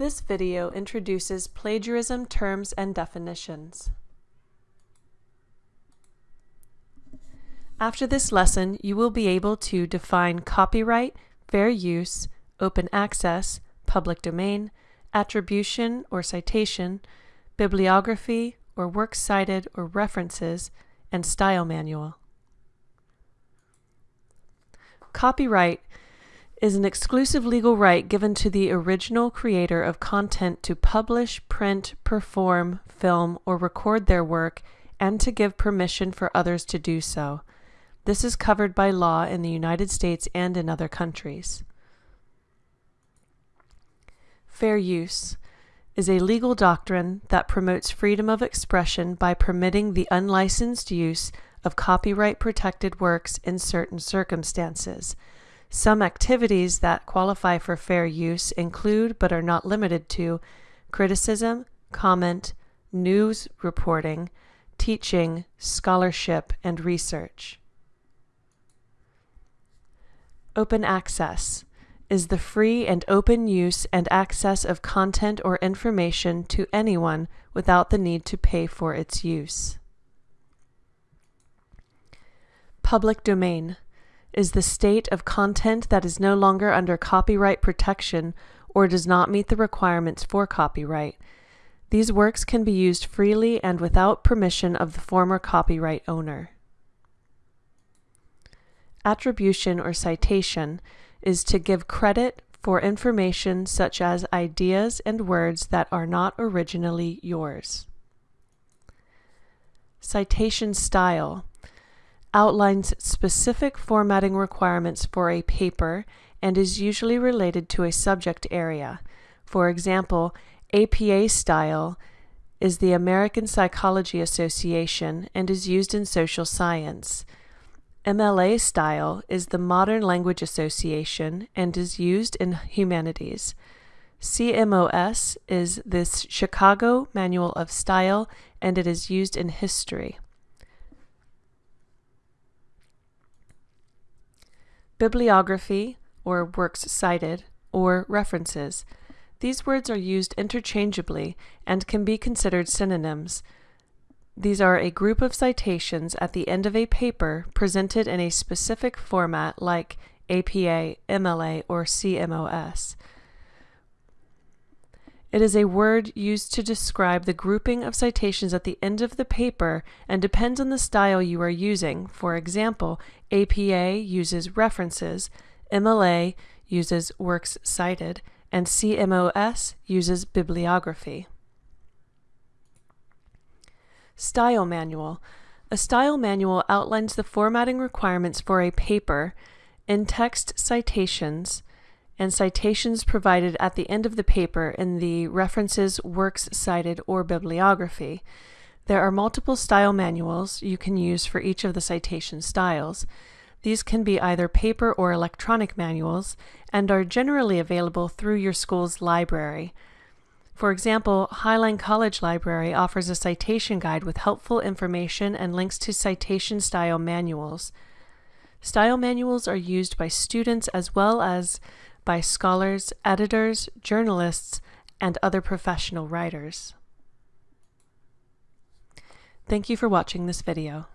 This video introduces plagiarism terms and definitions. After this lesson, you will be able to define copyright, fair use, open access, public domain, attribution or citation, bibliography or works cited or references, and style manual. Copyright is an exclusive legal right given to the original creator of content to publish, print, perform, film, or record their work and to give permission for others to do so. This is covered by law in the United States and in other countries. Fair use is a legal doctrine that promotes freedom of expression by permitting the unlicensed use of copyright protected works in certain circumstances. Some activities that qualify for fair use include, but are not limited to, criticism, comment, news reporting, teaching, scholarship, and research. Open access is the free and open use and access of content or information to anyone without the need to pay for its use. Public domain is the state of content that is no longer under copyright protection or does not meet the requirements for copyright. These works can be used freely and without permission of the former copyright owner. Attribution or citation is to give credit for information such as ideas and words that are not originally yours. Citation style outlines specific formatting requirements for a paper and is usually related to a subject area. For example, APA style is the American Psychology Association and is used in social science. MLA style is the Modern Language Association and is used in humanities. CMOS is the Chicago Manual of Style and it is used in history. Bibliography, or works cited, or references. These words are used interchangeably and can be considered synonyms. These are a group of citations at the end of a paper presented in a specific format like APA, MLA, or CMOS. It is a word used to describe the grouping of citations at the end of the paper and depends on the style you are using. For example, APA uses references, MLA uses works cited, and CMOS uses bibliography. Style Manual A style manual outlines the formatting requirements for a paper, in-text citations, and citations provided at the end of the paper in the references, works cited, or bibliography. There are multiple style manuals you can use for each of the citation styles. These can be either paper or electronic manuals and are generally available through your school's library. For example, Highline College Library offers a citation guide with helpful information and links to citation style manuals. Style manuals are used by students as well as by scholars, editors, journalists, and other professional writers. Thank you for watching this video.